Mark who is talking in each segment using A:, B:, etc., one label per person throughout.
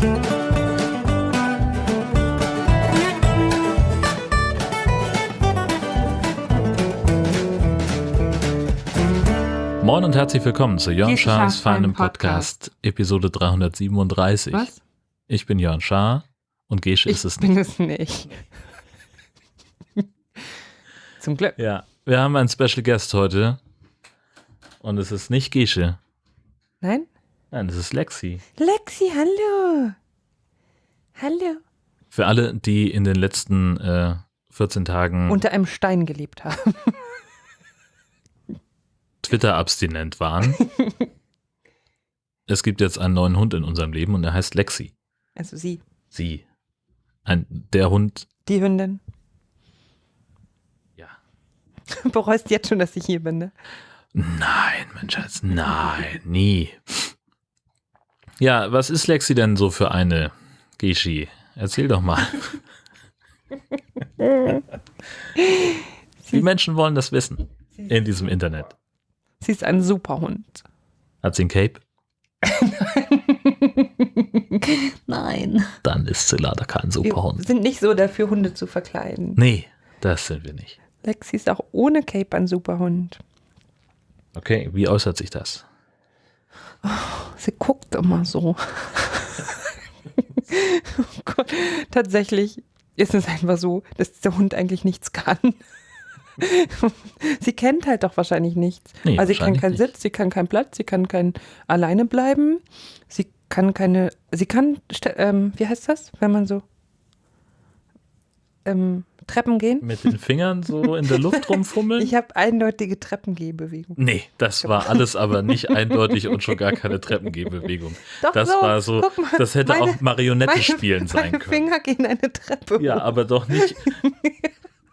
A: Moin und herzlich willkommen zu Jörn Schars feinem
B: Podcast.
A: Podcast, Episode 337.
B: Was?
A: Ich bin Jörn Schaar und Gesche
B: Ich
A: ist es
B: bin
A: nicht.
B: es nicht. Zum Glück.
A: Ja, wir haben einen Special Guest heute und es ist nicht Gesche.
B: Nein?
A: Nein, es ist Lexi.
B: Lexi, hallo. Hallo.
A: Für alle, die in den letzten äh, 14 Tagen
B: Unter einem Stein gelebt haben.
A: Twitter-abstinent waren. es gibt jetzt einen neuen Hund in unserem Leben und er heißt Lexi.
B: Also sie,
A: Sie. Ein, der Hund,
B: die Hündin.
A: ja.
B: Bereust jetzt schon, dass ich hier bin, ne?
A: Nein, mein Schatz, nein, nie. Ja, was ist Lexi denn so für eine Geschi? Erzähl doch mal. Die Menschen wollen das wissen in diesem Internet.
B: Sie ist ein super Hund.
A: Hat sie ein Cape?
B: Nein.
A: Dann ist sie leider kein
B: Wir
A: Superhund.
B: sind nicht so dafür, Hunde zu verkleiden.
A: Nee, das sind wir nicht.
B: Lexi ist auch ohne Cape ein super Hund.
A: Okay, wie äußert sich das?
B: Sie guckt immer so. oh. Tatsächlich ist es einfach so, dass der Hund eigentlich nichts kann. sie kennt halt doch wahrscheinlich nichts.
A: Nee,
B: also sie kann keinen
A: nicht.
B: Sitz, sie kann keinen Platz, sie kann kein alleine bleiben. Sie kann keine, sie kann, ähm, wie heißt das, wenn man so ähm, Treppen gehen?
A: Mit den Fingern so in der Luft rumfummeln?
B: Ich habe eindeutige Treppengehbewegung.
A: Nee, das war alles aber nicht eindeutig und schon gar keine Treppengehbewegung.
B: Doch
A: Das
B: so,
A: war so,
B: mal,
A: das hätte
B: meine-
A: auch Marionette
B: Meine-
A: spielen sein
B: meine
A: können.
B: Finger gehen eine Treppe
A: Ja,
B: hoch.
A: aber doch nicht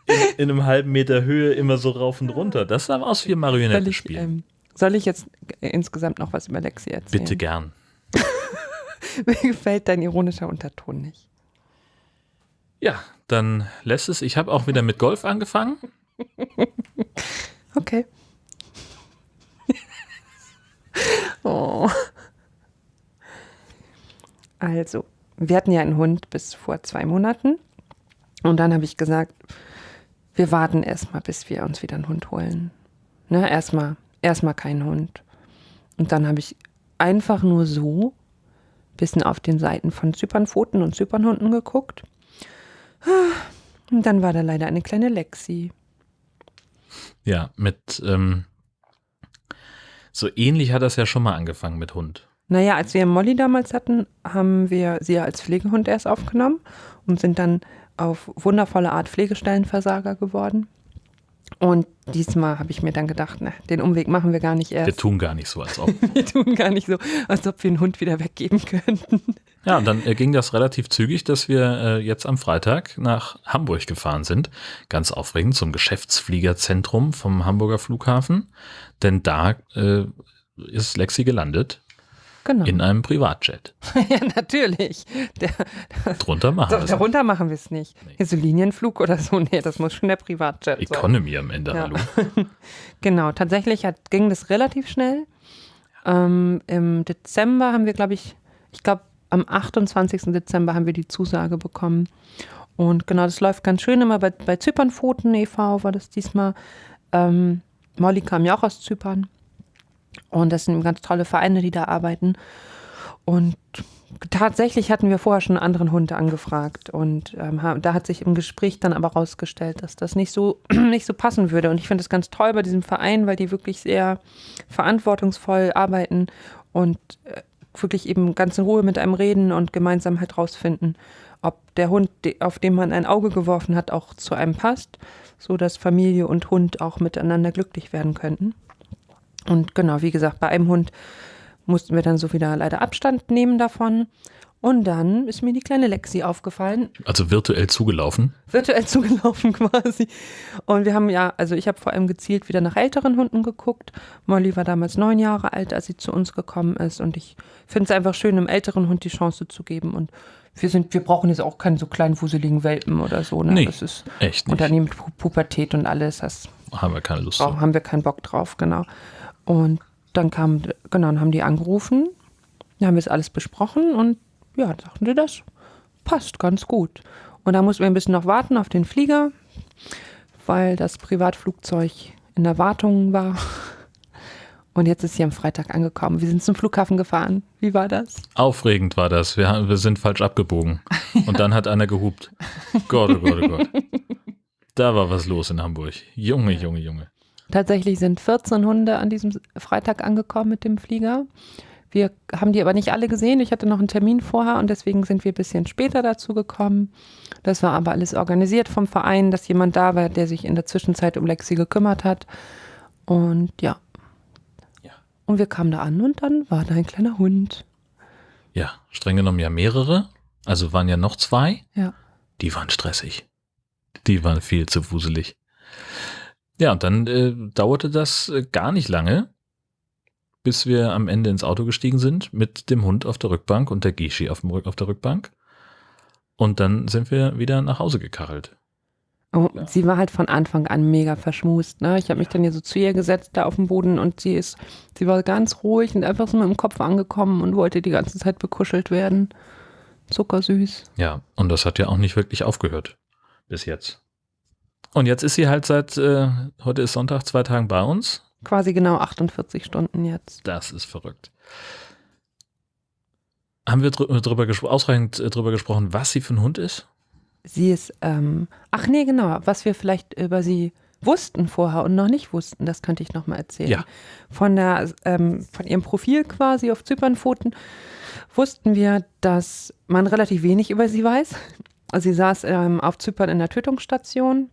A: in, in einem halben Meter Höhe immer so rauf und runter. Das sah aus wie
B: Soll
A: Marionette
B: ich,
A: spielen.
B: ähm, soll ich jetzt äh, insgesamt noch was über Lexi erzählen?
A: Bitte gern.
B: Mir gefällt dein ironischer Unterton nicht.
A: Ja, dann lässt es. Ich habe auch wieder mit Golf angefangen.
B: Okay. oh. Also, wir hatten ja einen Hund bis vor zwei Monaten. Und dann habe ich gesagt, wir warten erstmal, bis wir uns wieder einen Hund holen. Ne, erstmal, erstmal keinen Hund. Und dann habe ich einfach nur so ein bisschen auf den Seiten von Zypernpfoten und Zypernhunden geguckt. Und dann war da leider eine kleine Lexi.
A: Ja, mit ähm, so ähnlich hat das ja schon mal angefangen mit Hund.
B: Naja, als wir Molly damals hatten, haben wir sie als Pflegehund erst aufgenommen und sind dann auf wundervolle Art Pflegestellenversager geworden. Und diesmal habe ich mir dann gedacht, ne, den Umweg machen wir gar nicht
A: Wir
B: erst.
A: tun gar nicht so, als ob.
B: Wir tun gar nicht so, als ob wir einen Hund wieder weggeben könnten.
A: Ja, und dann äh, ging das relativ zügig, dass wir äh, jetzt am Freitag nach Hamburg gefahren sind. Ganz aufregend zum Geschäftsfliegerzentrum vom Hamburger Flughafen. Denn da äh, ist Lexi gelandet
B: Genau.
A: in einem Privatjet.
B: ja, natürlich. Der,
A: Drunter machen wir es.
B: darunter machen wir es nicht.
A: Nee.
B: Hier so Linienflug oder so, nee, das muss schon der Privatjet sein.
A: Economy am Ende,
B: Ja.
A: hallo.
B: Genau, tatsächlich hat, ging das relativ schnell. Ähm, Im Dezember haben wir, glaube ich, ich glaube, am 28. Dezember haben wir die Zusage bekommen. Und genau, das läuft ganz schön immer bei, bei Zypernpfoten e.V. war das diesmal. Ähm, Molly kam ja auch aus Zypern. Und das sind ganz tolle Vereine, die da arbeiten. Und tatsächlich hatten wir vorher schon einen anderen Hund angefragt. Und ähm, da hat sich im Gespräch dann aber rausgestellt, dass das nicht so, nicht so passen würde. Und ich finde das ganz toll bei diesem Verein, weil die wirklich sehr verantwortungsvoll arbeiten und äh, wirklich eben ganz in Ruhe mit einem reden und gemeinsam halt rausfinden, ob der Hund, auf den man ein Auge geworfen hat, auch zu einem passt, so dass Familie und Hund auch miteinander glücklich werden könnten. Und genau, wie gesagt, bei einem Hund mussten wir dann so wieder leider Abstand nehmen davon. Und dann ist mir die kleine Lexi aufgefallen,
A: Also virtuell zugelaufen.
B: virtuell zugelaufen quasi. Und wir haben ja, also ich habe vor allem gezielt wieder nach älteren Hunden geguckt. Molly war damals neun Jahre alt, als sie zu uns gekommen ist. Und ich finde es einfach schön, einem älteren Hund die Chance zu geben. Und wir sind, wir brauchen jetzt auch keinen so kleinen wuseligen Welpen oder so. Ne?
A: Nee,
B: das ist
A: Echt nicht.
B: Pu- Pubertät und alles. Das
A: Haben wir keine Lust zu.
B: haben wir keinen Bock drauf, genau. Und dann kam, genau, dann haben die angerufen, dann haben wir es alles besprochen und ja, dachten sie, das passt ganz gut. Und da mussten wir ein bisschen noch warten auf den Flieger, weil das Privatflugzeug in der Wartung war. Und jetzt ist sie am Freitag angekommen. Wir sind zum Flughafen gefahren. Wie war das?
A: Aufregend war das. Wir, haben- wir sind falsch abgebogen. Und dann hat einer gehupt. Gott, oh Gott, oh Gott. Da war was los in Hamburg. Junge, Junge, Junge.
B: Tatsächlich sind 14 Hunde an diesem Freitag angekommen mit dem Flieger. Wir haben die aber nicht alle gesehen. Ich hatte noch einen Termin vorher und deswegen sind wir ein bisschen später dazu gekommen. Das war aber alles organisiert vom Verein, dass jemand da war, der sich in der Zwischenzeit um Lexi gekümmert hat. Und ja.
A: Ja.
B: Und wir kamen da an und dann war da ein kleiner Hund.
A: Ja, streng genommen ja mehrere. Also waren ja noch zwei.
B: Ja.
A: Die waren stressig. Die waren viel zu wuselig. Ja, und dann äh, dauerte das äh, gar nicht lange, bis wir am Ende ins Auto gestiegen sind mit dem Hund auf der Rückbank und der Gishi auf, auf der Rückbank. Und dann sind wir wieder nach Hause gekachelt.
B: Oh,
A: Ja.
B: Sie war halt von Anfang an mega verschmust. Ne? Ich habe mich dann hier so zu ihr gesetzt, da auf dem Boden und sie ist, sie war ganz ruhig und einfach so mit dem Kopf angekommen und wollte die ganze Zeit bekuschelt werden. Zuckersüß.
A: Ja, und das hat ja auch nicht wirklich aufgehört bis jetzt. Und jetzt ist sie halt seit, äh, heute ist Sonntag, zwei Tagen bei uns.
B: Quasi genau 48 Stunden jetzt.
A: Das ist verrückt. Haben wir drü drüber ausreichend äh, drüber gesprochen, was sie für ein Hund ist?
B: Sie ist, ähm, ach nee, genau, was wir vielleicht über sie wussten vorher und noch nicht wussten, das könnte ich nochmal erzählen.
A: Ja.
B: Von, der, ähm, von ihrem Profil quasi auf Zypernpfoten wussten wir, dass man relativ wenig über sie weiß. Also sie saß ähm, auf Zypern in der Tötungsstation.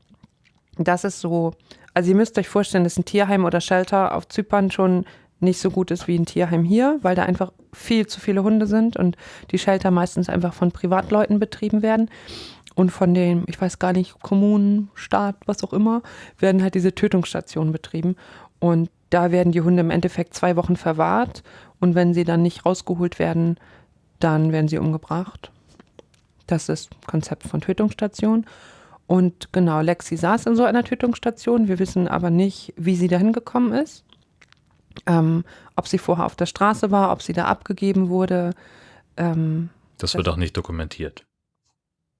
B: Das ist so, also ihr müsst euch vorstellen, dass ein Tierheim oder Shelter auf Zypern schon nicht so gut ist wie ein Tierheim hier, weil da einfach viel zu viele Hunde sind und die Shelter meistens einfach von Privatleuten betrieben werden. Und von den, ich weiß gar nicht, Kommunen, Staat, was auch immer, werden halt diese Tötungsstationen betrieben. Und da werden die Hunde im Endeffekt zwei Wochen verwahrt. Und wenn sie dann nicht rausgeholt werden, dann werden sie umgebracht. Das ist das Konzept von Tötungsstation. Und genau, Lexi saß in so einer Tötungsstation. Wir wissen aber nicht, wie sie dahin gekommen ist. Ähm, ob sie vorher auf der Straße war, ob sie da abgegeben wurde. Ähm,
A: Das wird auch nicht dokumentiert.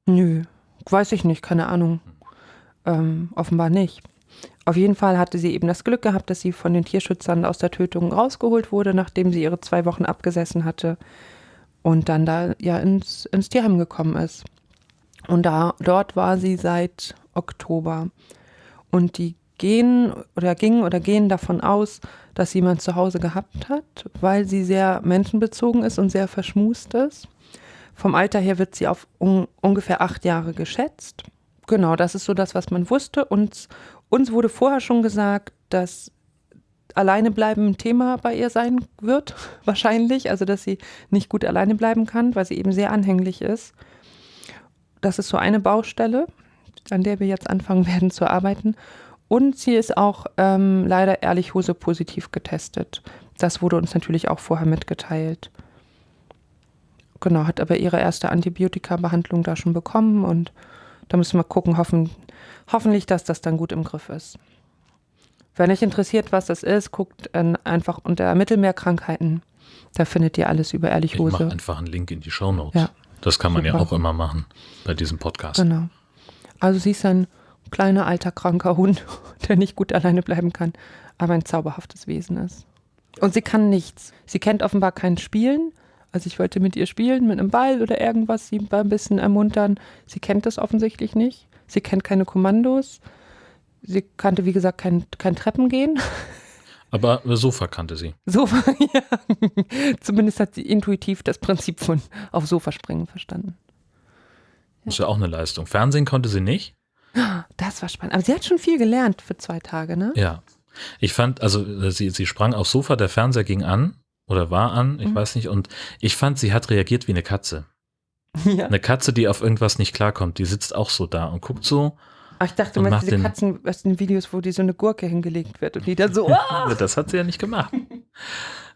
B: Nö, weiß ich nicht, keine Ahnung. Ähm, offenbar nicht. Auf jeden Fall hatte sie eben das Glück gehabt, dass sie von den Tierschützern aus der Tötung rausgeholt wurde, nachdem sie ihre zwei Wochen abgesessen hatte und dann da ja ins, ins Tierheim gekommen ist. Und da, dort war sie seit Oktober. Und die gehen oder gingen oder gehen davon aus, dass sie jemand zu Hause gehabt hat, weil sie sehr menschenbezogen ist und sehr verschmust ist. Vom Alter her wird sie auf un ungefähr acht Jahre geschätzt. Genau, das ist so das, was man wusste. Und uns wurde vorher schon gesagt, dass alleine bleiben ein Thema bei ihr sein wird, wahrscheinlich. Also, dass sie nicht gut alleine bleiben kann, weil sie eben sehr anhänglich ist. Das ist so eine Baustelle, an der wir jetzt anfangen werden zu arbeiten. Und sie ist auch ähm, leider ehrlich Hose positiv getestet. Das wurde uns natürlich auch vorher mitgeteilt. Genau, hat aber ihre erste Antibiotika-Behandlung da schon bekommen und da müssen wir gucken, hoffen, hoffentlich, dass das dann gut im Griff ist. Wenn euch interessiert, was das ist, guckt äh, einfach unter Mittelmeerkrankheiten. Da findet ihr alles über
A: Ich mache einfach einen Link in die Show Notes.
B: Ja.
A: Das kann man ja
B: Super.
A: auch immer machen bei diesem Podcast.
B: Genau. Also sie ist ein kleiner, alter, kranker Hund, der nicht gut alleine bleiben kann, aber ein zauberhaftes Wesen ist. Und sie kann nichts. Sie kennt offenbar kein Spielen. Also ich wollte mit ihr spielen, mit einem Ball oder irgendwas, sie ein bisschen ermuntern. Sie kennt das offensichtlich nicht. Sie kennt keine Kommandos. Sie kannte, wie gesagt, kein, kein Treppengehen.
A: Aber Sofa kannte sie.
B: Sofa, ja. Zumindest hat sie intuitiv das Prinzip von auf Sofa springen verstanden.
A: Das ist ja auch eine Leistung. Fernsehen konnte sie nicht.
B: Das war spannend. Aber sie hat schon viel gelernt für zwei Tage, ne?
A: Ja. Ich fand, also äh, sie, sie sprang aufs Sofa, der Fernseher ging an oder war an, ich
B: Mhm.
A: weiß nicht. Und ich fand, sie hat reagiert wie eine Katze.
B: Ja.
A: Eine Katze, die auf irgendwas nicht klarkommt, die sitzt auch so da und guckt so.
B: Ach, ich dachte, du meinst diese Katzen aus den Videos, wo die so eine Gurke hingelegt wird und die dann so, ah!
A: Das hat sie ja nicht gemacht.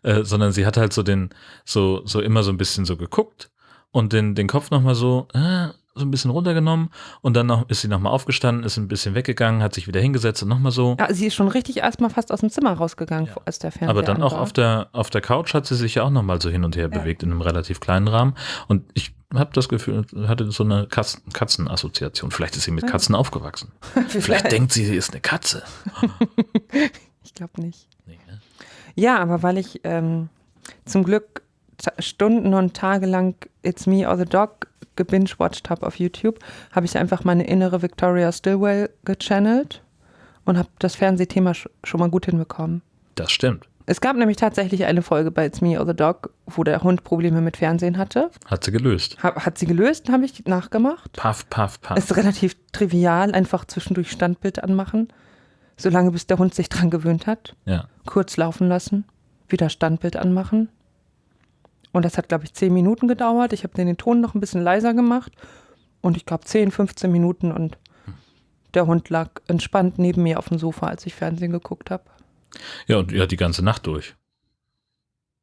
A: äh, sondern sie hat halt so den, so, so immer so ein bisschen so geguckt und den, den Kopf nochmal so, äh, so ein bisschen runtergenommen und dann noch, ist sie nochmal aufgestanden, ist ein bisschen weggegangen, hat sich wieder hingesetzt und nochmal so.
B: Ja, sie ist schon richtig erstmal fast aus dem Zimmer rausgegangen,
A: Ja.
B: als der Fernseher
A: Aber dann
B: an
A: auch
B: war.
A: auf der, auf der Couch hat sie sich ja auch nochmal so hin und her
B: Ja.
A: bewegt in einem relativ kleinen Rahmen. Und ich habe das Gefühl, hatte so eine Katzen, Katzenassoziation. Vielleicht ist sie mit
B: Ja.
A: Katzen aufgewachsen. Vielleicht denkt sie, sie ist eine Katze.
B: Ich glaube nicht.
A: Nee, ne?
B: Ja, aber weil ich ähm, zum Glück Stunden und Tage lang It's Me or the Dog gebingewatcht habe auf YouTube, habe ich einfach meine innere Victoria Stillwell gechannelt und habe das Fernsehthema sch schon mal gut hinbekommen.
A: Das stimmt.
B: Es gab nämlich tatsächlich eine Folge bei It's Me or the Dog, wo der Hund Probleme mit Fernsehen hatte.
A: Hat sie gelöst.
B: Hab, hat sie gelöst, habe ich nachgemacht.
A: Paff, paff, paff.
B: Ist relativ trivial, einfach zwischendurch Standbild anmachen, solange bis der Hund sich dran gewöhnt hat.
A: ja.
B: kurz laufen lassen, wieder Standbild anmachen. Und das hat, glaube ich, 10 Minuten gedauert. Ich habe den Ton noch ein bisschen leiser gemacht. Und ich glaube 10, 15 Minuten und der Hund lag entspannt neben mir auf dem Sofa, als ich Fernsehen geguckt habe.
A: Ja, und ja, die ganze Nacht durch.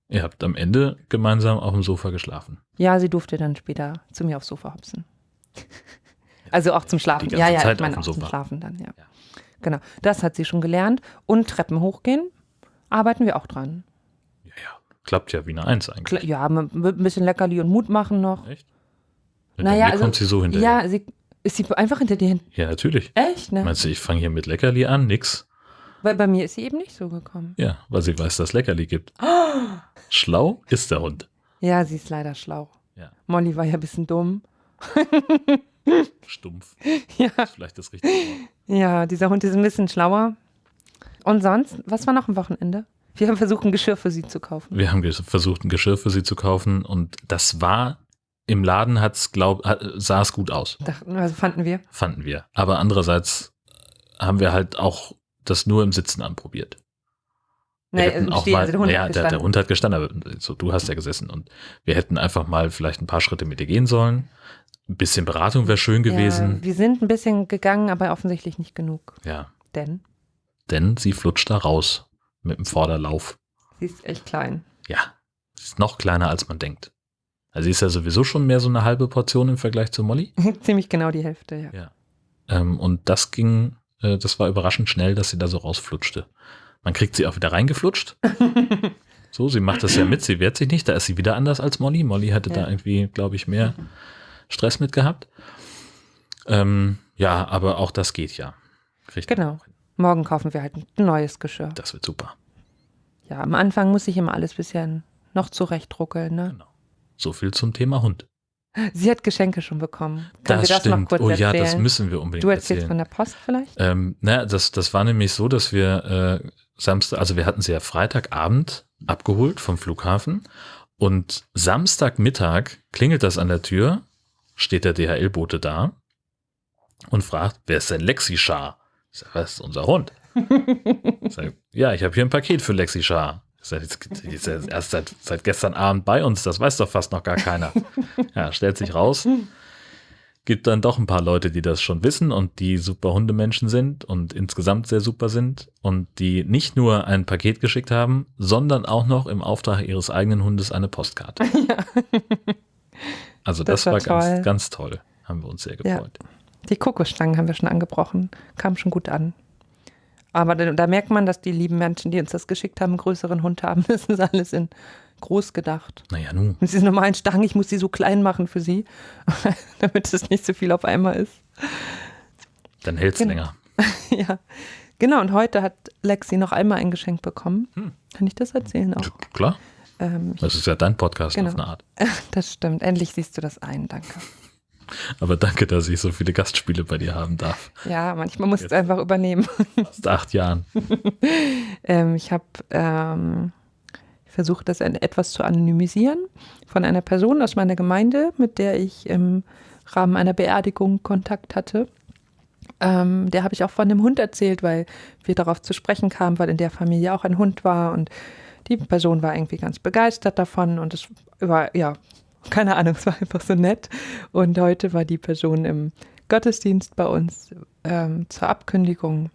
A: Ihr habt am Ende gemeinsam auf dem Sofa geschlafen.
B: Ja, sie durfte dann später zu mir aufs Sofa hopsen. Also auch zum Schlafen.
A: Die ganze
B: ja, ja,
A: Zeit
B: ich meine
A: auf
B: auch
A: dem
B: zum
A: Sofa.
B: Schlafen dann, ja.
A: Ja.
B: Genau, das hat sie schon gelernt. Und Treppen hochgehen, arbeiten wir auch dran.
A: Ja, ja. Klappt ja wie eine Eins eigentlich.
B: Kla- Ja, mit mit ein bisschen Leckerli und Mut machen noch.
A: Echt?
B: Naja,
A: mir
B: also-
A: kommt sie so hinterher.
B: Ja, sie, ist sie einfach hinter dir hin.
A: Ja, natürlich.
B: Echt, ne?
A: Meinst du, ich fange hier mit Leckerli an? Nix.
B: Weil bei mir ist sie eben nicht so gekommen.
A: Ja, weil sie weiß, dass Leckerli gibt. Schlau ist der Hund.
B: Ja, sie ist leider schlau.
A: Ja.
B: Molly war ja ein bisschen dumm.
A: Stumpf.
B: Ja,
A: Ist vielleicht das richtige Wort.
B: ja, dieser Hund ist ein bisschen schlauer. Und sonst, was war noch am Wochenende? Wir haben versucht, ein Geschirr für sie zu kaufen.
A: Wir haben versucht, ein Geschirr für sie zu kaufen und das war im Laden hat's glaub sah es gut aus,
B: Dachten, also fanden wir.
A: fanden wir. Aber andererseits haben wir halt auch das nur im Sitzen anprobiert. Wir
B: Nee,
A: hätten
B: im
A: auch mal,
B: also der Hund
A: ja,
B: hat
A: der, der
B: gestanden.
A: Hund hat gestanden, aber so, du hast ja gesessen und wir hätten einfach mal vielleicht ein paar Schritte mit dir gehen sollen. Ein bisschen Beratung wäre schön
B: Ja,
A: gewesen.
B: wir sind ein bisschen gegangen, aber offensichtlich nicht genug.
A: Ja,
B: Denn
A: denn sie flutscht da raus mit dem Vorderlauf.
B: sie ist echt klein.
A: Ja, sie ist noch kleiner als man denkt. Also sie ist ja sowieso schon mehr so eine halbe Portion im Vergleich zu Molly.
B: Ziemlich genau die Hälfte, ja.
A: Ja. Ähm, und das ging, äh, das war überraschend schnell, dass sie da so rausflutschte. Man kriegt sie auch wieder reingeflutscht. So, sie macht das ja mit, sie wehrt sich nicht, da ist sie wieder anders als Molly. Molly hatte da
B: Ja.
A: irgendwie, glaube ich, mehr Stress mit gehabt. Ähm, ja, aber auch das geht ja. Kriegt
B: Genau. Morgen kaufen wir halt ein neues Geschirr.
A: Das wird super.
B: Ja, am Anfang muss ich immer alles bisschen noch zurechtruckeln, ne?
A: Genau. So viel zum Thema Hund.
B: Sie hat Geschenke schon bekommen. Können
A: das
B: das
A: stimmt. oh ja,
B: erzählen?
A: das müssen wir unbedingt
B: du erzählst
A: erzählen.
B: von der Post vielleicht?
A: Ähm, na, das, das war nämlich so, dass wir äh, Samstag, also wir hatten sie ja Freitagabend abgeholt vom Flughafen und Samstagmittag klingelt das an der Tür, steht der DHL-Bote da und fragt, wer ist denn Lexi Schar? Ich sag, was ist unser Hund? Ich sag, ja, ich habe hier ein Paket für Lexi Schar. Ja erst seit, seit gestern Abend bei uns, das weiß doch fast noch gar keiner. Ja, stellt sich raus, gibt dann doch ein paar Leute, die das schon wissen und die super Hundemenschen sind und insgesamt sehr super sind und die nicht nur ein Paket geschickt haben, sondern auch noch im Auftrag ihres eigenen Hundes eine Postkarte. Also das,
B: Das war
A: war,
B: toll.
A: ganz, ganz toll. Haben wir uns sehr
B: Ja.
A: gefreut.
B: Die Kokosstangen haben wir schon angebrochen. Kam schon gut an. Aber da, da merkt man, dass die lieben Menschen, die uns das geschickt haben, einen größeren Hund haben. Das ist alles in groß gedacht.
A: Naja, nun.
B: Und diese normalen Stangen, ich muss die so klein machen für sie, damit es nicht so viel auf einmal ist.
A: Dann hält's
B: Genau.
A: länger.
B: ja. Genau, und heute hat Lexi noch einmal ein Geschenk bekommen.
A: Hm.
B: Kann ich das erzählen auch?
A: Klar,
B: Ähm,
A: das ist ja dein Podcast
B: Genau.
A: auf eine Art.
B: das stimmt. Endlich siehst du das ein, danke.
A: Aber danke, dass ich so viele Gastspiele bei dir haben darf.
B: Ja, manchmal musst
A: Jetzt.
B: du einfach übernehmen.
A: Fast acht Jahren.
B: Ähm, ich habe ähm, versucht, das etwas zu anonymisieren von einer Person aus meiner Gemeinde, mit der ich im Rahmen einer Beerdigung Kontakt hatte. Ähm, der habe ich auch von dem Hund erzählt, weil wir darauf zu sprechen kamen, weil in der Familie auch ein Hund war und die Person war irgendwie ganz begeistert davon und es war, ja, keine Ahnung, es war einfach so nett. Und heute war die Person im Gottesdienst bei uns ähm, zur Abkündigung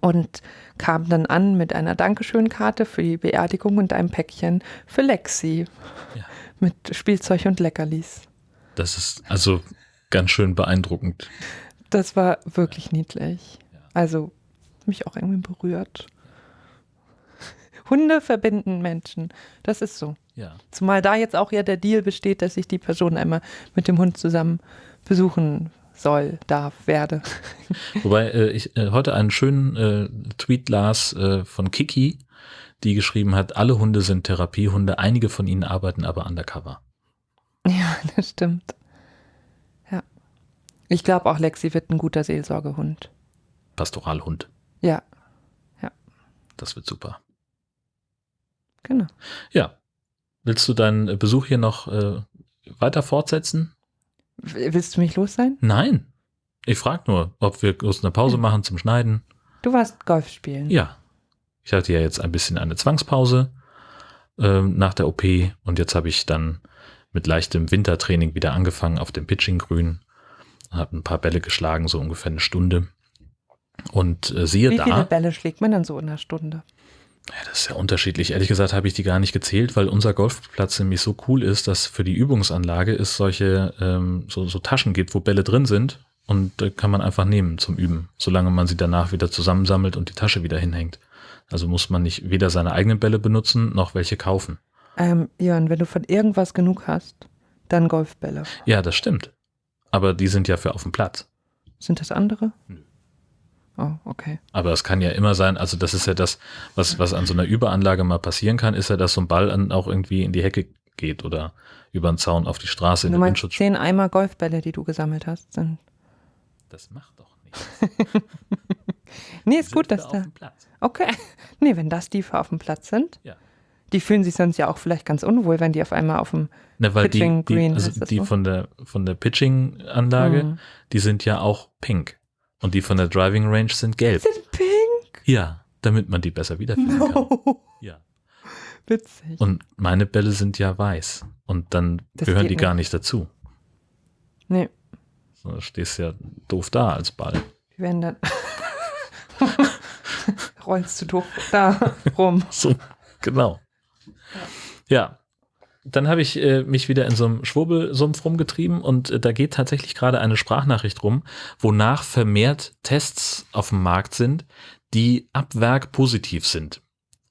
B: und kam dann an mit einer Dankeschönkarte für die Beerdigung und einem Päckchen für Lexi
A: Ja.
B: mit Spielzeug und Leckerlis.
A: Das ist, also, ganz schön beeindruckend.
B: Das war wirklich niedlich. Also mich auch irgendwie berührt. Hunde verbinden Menschen. Das ist so.
A: Ja.
B: Zumal da jetzt auch ja der Deal besteht, dass ich die Person einmal mit dem Hund zusammen besuchen soll, darf, werde.
A: Wobei äh, ich äh, heute einen schönen äh, Tweet las äh, von Kiki, die geschrieben hat, alle Hunde sind Therapiehunde, einige von ihnen arbeiten aber undercover.
B: Ja, das stimmt. Ja. Ich glaube auch, Lexi wird ein guter Seelsorgehund.
A: Pastoralhund.
B: Ja,
A: Das wird super.
B: genau.
A: Ja. Willst du deinen äh, Besuch hier noch äh, weiter fortsetzen?
B: Willst du mich los sein?
A: Nein. Ich frage nur, ob wir kurz eine Pause machen zum Schneiden.
B: Du warst Golf spielen.
A: Ja. Ich hatte ja jetzt ein bisschen eine Zwangspause ähm, nach der OP und jetzt habe ich dann mit leichtem Wintertraining wieder angefangen auf dem Pitching-Grün. Habe ein paar Bälle geschlagen, so ungefähr eine Stunde. Und äh, siehe
B: Wie
A: da,
B: viele Bälle schlägt man dann so in einer Stunde?
A: Ja, das ist ja unterschiedlich. Ehrlich gesagt habe ich die gar nicht gezählt, weil unser Golfplatz nämlich so cool ist, dass für die Übungsanlage es solche ähm, so, so Taschen gibt, wo Bälle drin sind und äh, kann man einfach nehmen zum Üben, solange man sie danach wieder zusammensammelt und die Tasche wieder hinhängt. Also muss man nicht weder seine eigenen Bälle benutzen noch welche kaufen.
B: Ähm, Jörn, wenn du von irgendwas genug hast, dann Golfbälle.
A: Ja, das stimmt. Aber die sind ja für auf dem Platz.
B: Sind das andere?
A: Nö.
B: Oh, okay.
A: Aber es kann ja immer sein, also das ist ja das, was, was an so einer Überanlage mal passieren kann, ist ja, dass so ein Ball an, auch irgendwie in die Hecke geht oder über den Zaun auf die Straße in
B: Du
A: den
B: meinst
A: Windschutz.
B: zehn Eimer Golfbälle, die du gesammelt hast, sind.
A: Das macht doch nichts.
B: Nee, ist
A: Die
B: gut, dass da. Okay. Nee, wenn das die auf dem Platz sind,
A: Ja.
B: die fühlen sich sonst ja auch vielleicht ganz unwohl, wenn die auf einmal auf dem.
A: Weil die,
B: Pitching
A: die,
B: Green
A: also
B: heißt das
A: die
B: so?
A: von der von der Pitching-Anlage,
B: Hm.
A: die sind ja auch pink. Und die von der Driving Range sind gelb.
B: Sind pink.
A: Ja, damit man die besser wiederfinden kann.
B: No.
A: Ja.
B: Witzig.
A: Und meine Bälle sind ja weiß. Und dann
B: Das
A: gehören die gar
B: nicht.
A: nicht dazu.
B: nee,
A: So, da stehst ja doof da als Ball.
B: die werden dann. Rollst du doof da rum.
A: So, genau. Ja. Dann habe ich äh, mich wieder in so einem Schwurbelsumpf rumgetrieben und äh, da geht tatsächlich gerade eine Sprachnachricht rum, wonach vermehrt Tests auf dem Markt sind, die ab Werk positiv sind.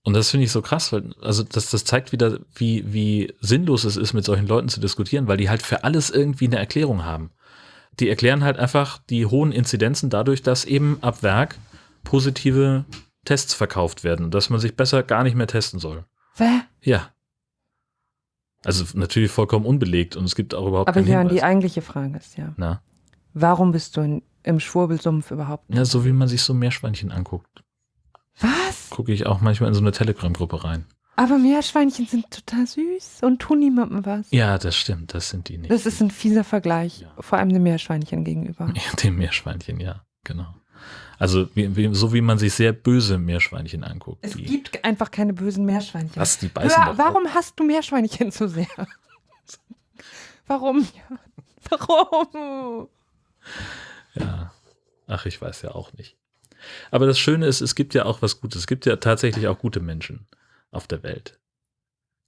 A: Und das finde ich so krass, weil, also das, das zeigt wieder, wie, wie sinnlos es ist, mit solchen Leuten zu diskutieren, weil die halt für alles irgendwie eine Erklärung haben. Die erklären halt einfach die hohen Inzidenzen dadurch, dass eben ab Werk positive Tests verkauft werden, dass man sich besser gar nicht mehr testen soll.
B: Hä?
A: Ja. Also natürlich vollkommen unbelegt und es gibt auch überhaupt
B: Aber
A: keinen
B: Jörn, die eigentliche Frage ist ja,
A: Na,
B: warum bist du in, im Schwurbelsumpf überhaupt?
A: ja, so wie man sich so Meerschweinchen anguckt,
B: Was?
A: gucke ich auch manchmal in so eine Telegram-Gruppe rein.
B: Aber Meerschweinchen sind total süß und tun niemandem was.
A: Ja, das stimmt, das sind die nicht.
B: Das ist ein fieser Vergleich,
A: Ja.
B: vor allem dem Meerschweinchen gegenüber.
A: Ja, dem Meerschweinchen, ja, genau. Also wie, wie, so wie man sich sehr böse Meerschweinchen anguckt.
B: Es gibt einfach keine bösen Meerschweinchen.
A: was, die beißen
B: Hör,
A: doch
B: warum hast du Meerschweinchen so sehr? warum? Warum?
A: Ja. Ach, ich weiß ja auch nicht. Aber das Schöne ist, es gibt ja auch was Gutes. Es gibt ja tatsächlich auch gute Menschen auf der Welt.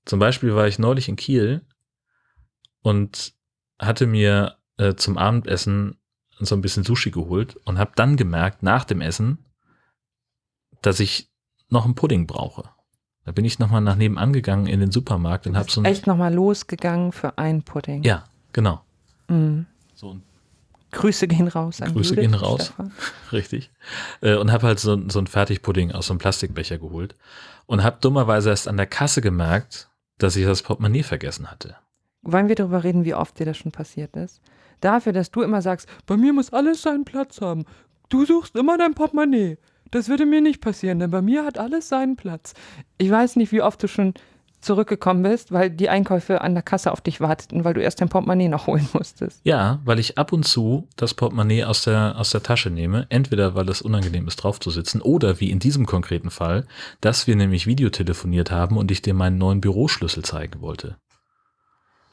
A: Zum Beispiel war ich neulich in Kiel und hatte mir äh, zum Abendessen so ein bisschen Sushi geholt und habe dann gemerkt, nach dem Essen, dass ich noch einen Pudding brauche. Da bin ich nochmal nach nebenan gegangen in den Supermarkt und habe so ein.
B: Echt nochmal losgegangen für einen Pudding.
A: Ja, genau.
B: Mhm.
A: So ein
B: Grüße gehen raus an
A: Grüße
B: Judith
A: gehen
B: und
A: raus.
B: Stefan.
A: Richtig. Äh, und habe halt so, so ein Fertigpudding aus so einem Plastikbecher geholt und habe dummerweise erst an der Kasse gemerkt, dass ich das Portemonnaie vergessen hatte.
B: Wollen wir darüber reden, wie oft dir das schon passiert ist? Dafür, dass du immer sagst, bei mir muss alles seinen Platz haben. Du suchst immer dein Portemonnaie. Das würde mir nicht passieren, denn bei mir hat alles seinen Platz. Ich weiß nicht, wie oft du schon zurückgekommen bist, weil die Einkäufe an der Kasse auf dich warteten, weil du erst dein Portemonnaie noch holen musstest.
A: Ja, weil ich ab und zu das Portemonnaie aus der, aus der Tasche nehme, entweder weil es unangenehm ist, drauf zu sitzen, oder wie in diesem konkreten Fall, dass wir nämlich Videotelefoniert haben und ich dir meinen neuen Büroschlüssel zeigen wollte.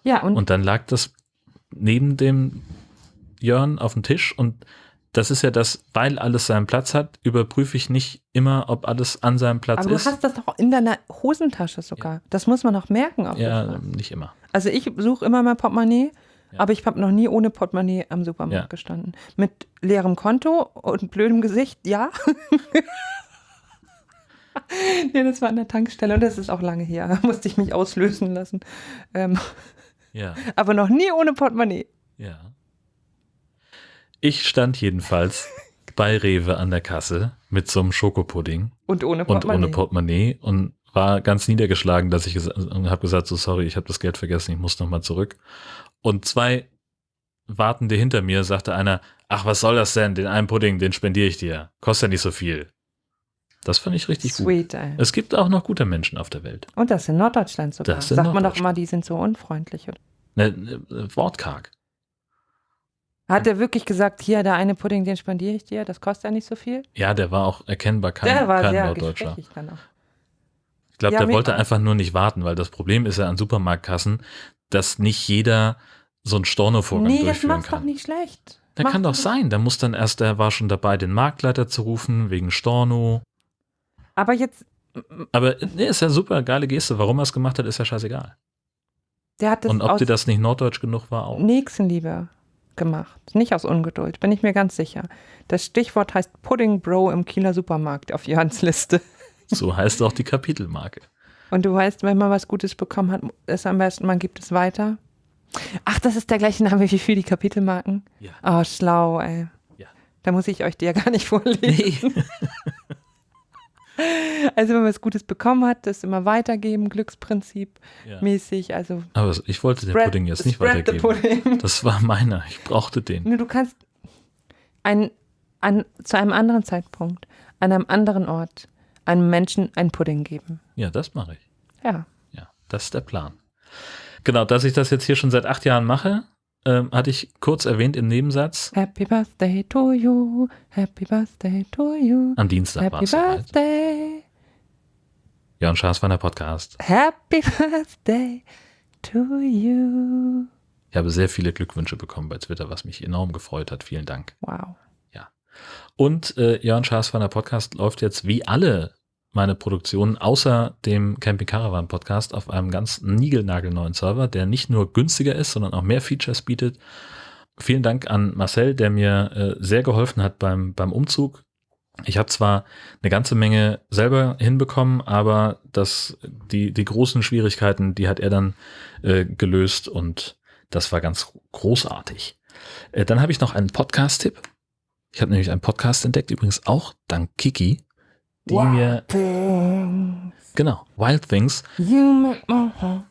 B: Ja, und,
A: Und dann lag das neben dem Jörn auf dem Tisch und das ist ja das, weil alles seinen Platz hat, überprüfe ich nicht immer, ob alles an seinem Platz
B: aber du
A: ist.
B: hast das doch in deiner Hosentasche sogar. Das muss man noch merken.
A: Ja, nicht immer.
B: Also ich suche immer mein Portemonnaie,
A: Ja.
B: Aber ich habe noch nie ohne Portemonnaie am Supermarkt
A: Ja.
B: gestanden. Mit leerem Konto und blödem Gesicht, ja. nee, das war an der Tankstelle und das ist auch lange her. Da musste ich mich auslösen lassen. Ähm,
A: Ja,
B: aber noch nie ohne Portemonnaie.
A: ja. Ich stand jedenfalls bei Rewe an der Kasse mit so einem Schokopudding
B: Und ohne
A: und
B: Portemonnaie.
A: ohne Portemonnaie und war ganz niedergeschlagen, dass ich und habe gesagt, so sorry, ich habe das Geld vergessen, ich muss nochmal zurück. Und zwei Wartende hinter mir sagte einer, ach, was soll das denn? Den einen Pudding, den spendiere ich dir. Kostet ja nicht so viel. Das fand ich richtig gut.
B: Sweet, ey.
A: Es gibt auch noch gute Menschen auf der Welt.
B: Und das in Norddeutschland sogar.
A: Das
B: Sagt man doch immer, die sind so unfreundlich.
A: Ne, ne, wortkarg.
B: Hat er wirklich gesagt, hier, der eine Pudding, den spendiere ich dir, das kostet ja nicht so viel?
A: Ja, der war auch erkennbar kein,
B: der war
A: kein
B: sehr
A: Norddeutscher.
B: dann auch.
A: Ich glaube,
B: Ja,
A: der wollte einfach nur nicht warten, weil das Problem ist ja an Supermarktkassen, dass nicht jeder so einen Stornovorgang
B: Nee, das
A: durchführen
B: macht's doch
A: kann.
B: nicht schlecht.
A: Der
B: Macht
A: kann doch sein. Da muss dann erst, der war schon dabei, den Marktleiter zu rufen, wegen Storno.
B: Aber jetzt,
A: Aber nee, ist ja super, geile Geste. Warum er es gemacht hat, ist ja scheißegal.
B: der hat das
A: Und ob dir das nicht norddeutsch genug war, auch.
B: Nächstenliebe gemacht. Nicht aus Ungeduld, bin ich mir ganz sicher. Das Stichwort heißt Pudding Bro im Kieler Supermarkt auf Jörns Liste.
A: So heißt auch die Kapitelmarke.
B: Und du weißt, wenn man was Gutes bekommen hat, ist am besten, man gibt es weiter. Ach, das ist der gleiche Name wie für die Kapitelmarken?
A: Ja.
B: Oh, schlau, ey.
A: Ja.
B: Da muss ich euch die ja gar nicht vorlesen.
A: Nee.
B: Also wenn man was Gutes bekommen hat, das immer weitergeben, Glücksprinzip
A: Ja.
B: mäßig. Also
A: Aber ich wollte den
B: spread-
A: Pudding jetzt nicht weitergeben. Das war meiner. Ich brauchte den.
B: Nur du kannst ein, an, zu einem anderen Zeitpunkt, an einem anderen Ort, einem Menschen einen Pudding geben.
A: Ja, das mache ich.
B: Ja.
A: Ja, das ist der Plan. Genau, dass ich das jetzt hier schon seit acht Jahren mache, ähm, hatte ich kurz erwähnt im Nebensatz.
B: Happy Birthday to you, Happy Birthday to you,
A: Am Dienstag war
B: Happy
A: es soweit.
B: Birthday,
A: Jörn Schaas von der Podcast.
B: Happy Birthday to you.
A: Ich habe sehr viele Glückwünsche bekommen bei Twitter, was mich enorm gefreut hat. Vielen Dank.
B: Wow.
A: Und äh, Jörn Schaas von der Podcast läuft jetzt wie alle meine Produktionen außer dem Camping Caravan Podcast auf einem ganz niegelnagelneuen Server, der nicht nur günstiger ist, sondern auch mehr Features bietet. Vielen Dank an Marcel, der mir äh, sehr geholfen hat beim, beim Umzug. Ich habe zwar eine ganze Menge selber hinbekommen, aber das, die, die großen Schwierigkeiten, die hat er dann äh, gelöst und das war ganz großartig. Äh, dann habe ich noch einen Podcast-Tipp. Ich habe nämlich einen Podcast entdeckt, übrigens auch dank Kiki, die mir, genau, Wild Things
B: You make my heart.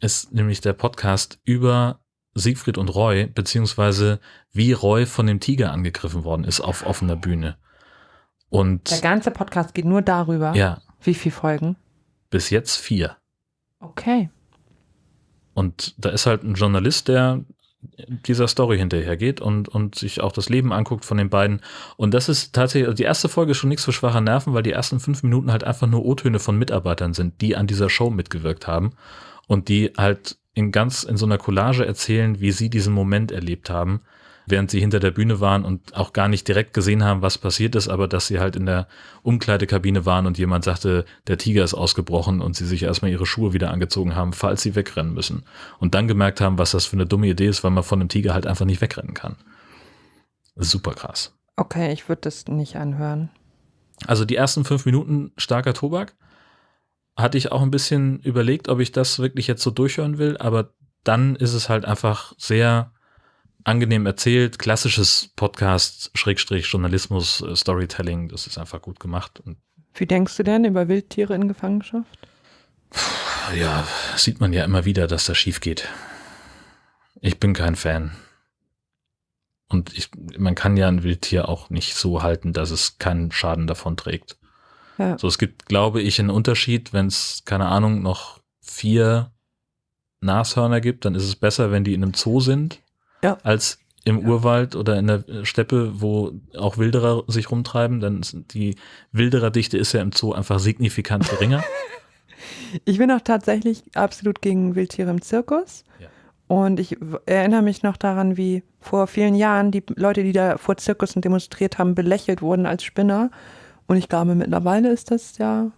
A: ist nämlich der Podcast über Siegfried und Roy, beziehungsweise wie Roy von dem Tiger angegriffen worden ist auf offener Bühne.
B: Der
A: Und
B: ganze Podcast geht nur darüber.
A: ja,
B: Wie viele Folgen?
A: bis jetzt vier.
B: Okay.
A: Und da ist halt ein Journalist, der dieser Story hinterhergeht und, und sich auch das Leben anguckt von den beiden. Und das ist tatsächlich, also die erste Folge ist schon nichts für schwache Nerven, weil die ersten fünf Minuten halt einfach nur O-Töne von Mitarbeitern sind, die an dieser Show mitgewirkt haben und die halt in ganz, in so einer Collage erzählen, wie sie diesen Moment erlebt haben, während sie hinter der Bühne waren und auch gar nicht direkt gesehen haben, was passiert ist, aber dass sie halt in der Umkleidekabine waren und jemand sagte, der Tiger ist ausgebrochen und sie sich erstmal ihre Schuhe wieder angezogen haben, falls sie wegrennen müssen. Und dann gemerkt haben, was das für eine dumme Idee ist, weil man von einem Tiger halt einfach nicht wegrennen kann. Super krass.
B: Okay, ich würde das nicht anhören.
A: Also die ersten fünf Minuten starker Tobak. Hatte ich auch ein bisschen überlegt, ob ich das wirklich jetzt so durchhören will, aber dann ist es halt einfach sehr angenehm erzählt, klassisches Podcast, Schrägstrich, Journalismus, äh, Storytelling, das ist einfach gut gemacht. Und
B: Wie denkst du denn über Wildtiere in Gefangenschaft?
A: ja, sieht man ja immer wieder, dass das schief geht. Ich bin kein Fan. Und ich, man kann ja ein Wildtier auch nicht so halten, dass es keinen Schaden davon trägt.
B: Ja.
A: So, es gibt, glaube ich, einen Unterschied, wenn es, keine Ahnung, noch vier Nashörner gibt, dann ist es besser, wenn die in einem Zoo sind,
B: Ja.
A: als im
B: Ja.
A: Urwald oder in der äh, Steppe, wo auch Wilderer sich rumtreiben. Dann ist die Wildererdichte ist ja im Zoo einfach signifikant geringer.
B: Ich bin auch tatsächlich absolut gegen Wildtiere im Zirkus.
A: Ja.
B: Und ich erinnere mich noch daran, wie vor vielen Jahren die Leute, die da vor Zirkussen demonstriert haben, belächelt wurden als Spinner. Und ich glaube, mittlerweile ist das ja.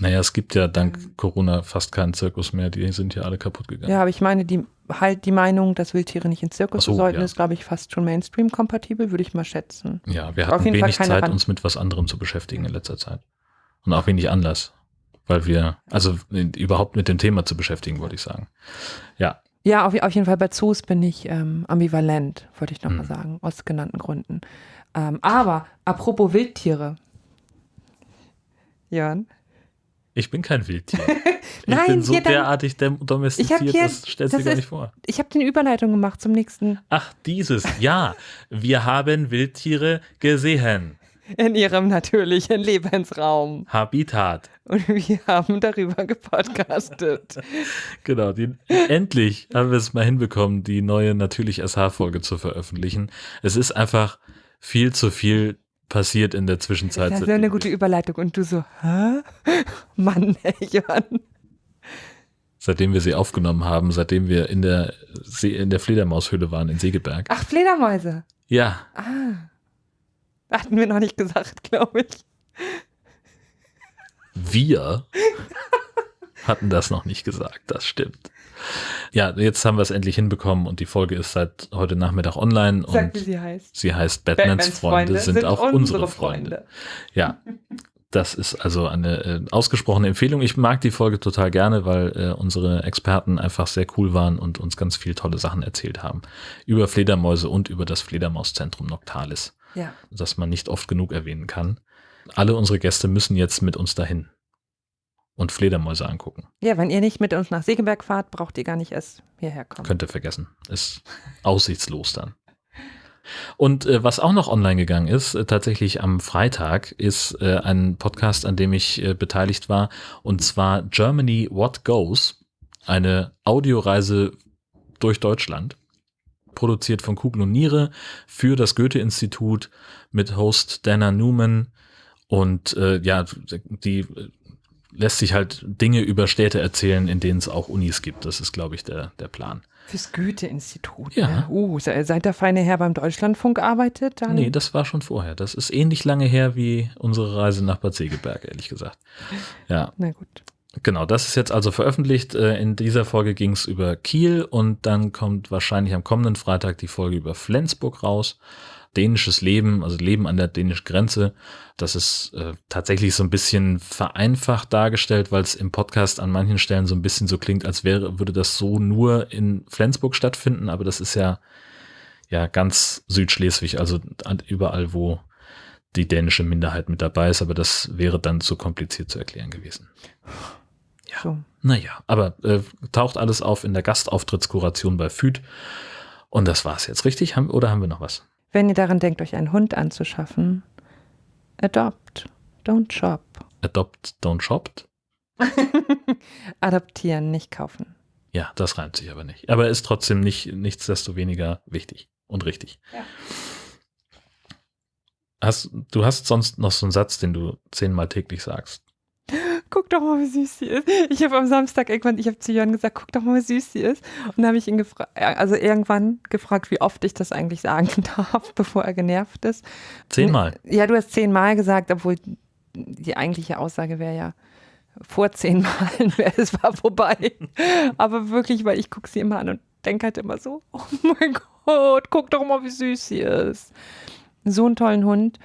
A: Naja, es gibt ja dank Corona fast keinen Zirkus mehr, die sind ja alle kaputt gegangen.
B: Ja, aber ich meine, die halt die Meinung, dass Wildtiere nicht ins Zirkus
A: so,
B: sollten,
A: ja.
B: ist, glaube ich, fast schon Mainstream-kompatibel, würde ich mal schätzen.
A: Ja, wir hatten wenig Zeit,
B: Rand-
A: uns mit was anderem zu beschäftigen in letzter Zeit. Und auch wenig Anlass. Weil wir, also äh, überhaupt mit dem Thema zu beschäftigen, wollte ich sagen. Ja,
B: Ja, auf, auf jeden Fall bei Zoos bin ich ähm, ambivalent, wollte ich nochmal
A: Hm.
B: sagen, aus genannten Gründen. Ähm, aber apropos Wildtiere. Jörn?
A: Ich bin kein Wildtier. Ich
B: Nein,
A: bin so
B: hier dann-
A: derartig domestiziert,
B: Ich hier-
A: das stellst du
B: das
A: gar nicht vor.
B: Ich habe den Überleitung gemacht zum nächsten
A: Ach, dieses, ja. Wir haben Wildtiere gesehen.
B: in ihrem natürlichen Lebensraum.
A: Habitat.
B: Und wir haben darüber gepodcastet.
A: Genau, die, endlich haben wir es mal hinbekommen, die neue natürlich SH-Folge zu veröffentlichen. Es ist einfach viel zu viel passiert in der Zwischenzeit.
B: Das ist ja eine gute Überleitung. Und du so, hä? Mann, Jörn.
A: seitdem wir sie aufgenommen haben, seitdem wir in der, See, in der Fledermaushöhle waren in Segeberg.
B: Ach, Fledermäuse.
A: Ja,
B: Ah. Hatten wir noch nicht gesagt, glaube ich.
A: wir hatten das noch nicht gesagt, das stimmt. Ja, jetzt haben wir es endlich hinbekommen und die Folge ist seit heute Nachmittag online
B: Sag,
A: und
B: wie sie heißt.
A: sie heißt Batmans, Freunde, sind, auch unsere Freunde. Ja, das ist also eine äh, ausgesprochene Empfehlung. Ich mag die Folge total gerne, weil äh, unsere Experten einfach sehr cool waren und uns ganz viel tolle Sachen erzählt haben. Über Fledermäuse und über das Fledermauszentrum Noctalis,
B: Ja.
A: das man nicht oft genug erwähnen kann. Alle unsere Gäste müssen jetzt mit uns dahin und Fledermäuse angucken.
B: Ja, wenn ihr nicht mit uns nach Segeberg fahrt, braucht ihr gar nicht erst hierher kommen.
A: Könnt ihr vergessen. Ist aussichtslos dann. Und äh, was auch noch online gegangen ist, äh, tatsächlich am Freitag, ist äh, ein Podcast, an dem ich äh, beteiligt war, und zwar Germany What Goes, eine Audioreise durch Deutschland, produziert von Kugel und Niere für das Goethe-Institut mit Host Dana Newman. Und äh, ja, die äh, lässt sich halt Dinge über Städte erzählen, in denen es auch Unis gibt. Das ist, glaube ich, der, der Plan.
B: Fürs Goethe-Institut.
A: Ja.
B: Ne? Uh, se- seit der feine Herr beim Deutschlandfunk arbeitet, dann.
A: Nee, das war schon vorher. Das ist ähnlich lange her wie unsere Reise nach Bad Segeberg, ehrlich gesagt. Ja,
B: Na gut.
A: Genau. Das ist jetzt also veröffentlicht. Äh, In dieser Folge ging es über Kiel und dann kommt wahrscheinlich am kommenden Freitag die Folge über Flensburg raus. Dänisches Leben, also Leben an der dänischen Grenze. Das ist äh, tatsächlich so ein bisschen vereinfacht dargestellt, weil es im Podcast an manchen Stellen so ein bisschen so klingt, als wäre, würde das so nur in Flensburg stattfinden, aber das ist ja, ja ganz Südschleswig, also überall, wo die dänische Minderheit mit dabei ist, aber das wäre dann zu kompliziert zu erklären gewesen. Ja.
B: So.
A: Naja, aber äh, taucht alles auf in der Gastauftrittskuration bei FÜD. Und das war's jetzt, richtig? Haben, oder haben wir noch was?
B: Wenn ihr daran denkt, euch einen Hund anzuschaffen, adopt, don't shop.
A: Adopt, don't shopped?
B: Adoptieren, nicht kaufen.
A: Ja, das reimt sich aber nicht. Aber ist trotzdem nicht, nichtsdestoweniger wichtig und richtig.
B: Ja.
A: Hast, du hast sonst noch so einen Satz, den du zehnmal täglich sagst.
B: Guck doch mal, wie süß sie ist. Ich habe am Samstag irgendwann, ich habe zu Jörn gesagt, guck doch mal, wie süß sie ist. Und dann habe ich ihn gefragt, also irgendwann gefragt, wie oft ich das eigentlich sagen darf, bevor er genervt ist.
A: Zehnmal.
B: Ja, du hast zehnmal gesagt, obwohl die eigentliche Aussage wäre ja, vor zehn Malen wäre es war vorbei. Aber wirklich, weil ich gucke sie immer an und denke halt immer so, oh mein Gott, guck doch mal, wie süß sie ist. So einen tollen Hund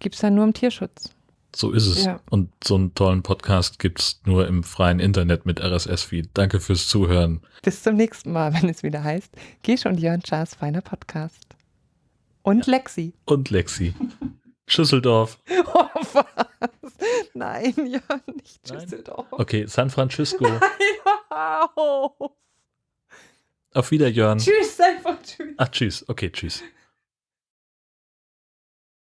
B: gibt es dann nur im Tierschutz.
A: So ist es.
B: Ja.
A: Und so einen tollen Podcast gibt's nur im freien Internet mit RSS-Feed. Danke fürs Zuhören.
B: Bis zum nächsten Mal, wenn es wieder heißt, Gisch und Jörn Schaas feiner Podcast. Und Lexi.
A: Und Lexi. Schüsseldorf.
B: Oh, was? Nein, Jörn, nicht
A: Nein?
B: Düsseldorf.
A: Okay, San Francisco.
B: Nein, auf.
A: Auf Wiederjörn.
B: Tschüss, einfach tschüss.
A: Ach, tschüss. Okay, tschüss.